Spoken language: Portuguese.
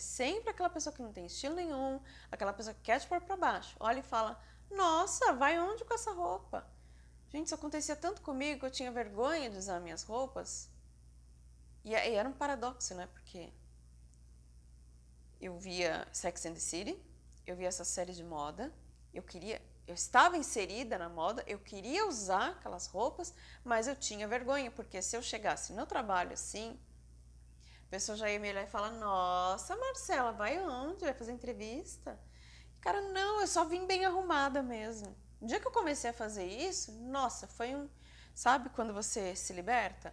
sempre aquela pessoa que não tem estilo nenhum, aquela pessoa que quer te pôr pra baixo. Olha e fala, nossa, vai onde com essa roupa? Gente, isso acontecia tanto comigo que eu tinha vergonha de usar minhas roupas. E, e era um paradoxo, né? Porque eu via Sex and the City, eu via essa série de moda, eu queria, eu estava inserida na moda, eu queria usar aquelas roupas, mas eu tinha vergonha, porque se eu chegasse no trabalho assim, a pessoa já ia me olhar e falar, nossa, Marcela, vai onde? Vai fazer entrevista? Cara, não, eu só vim bem arrumada mesmo. No dia que eu comecei a fazer isso, nossa, foi um... Sabe quando você se liberta?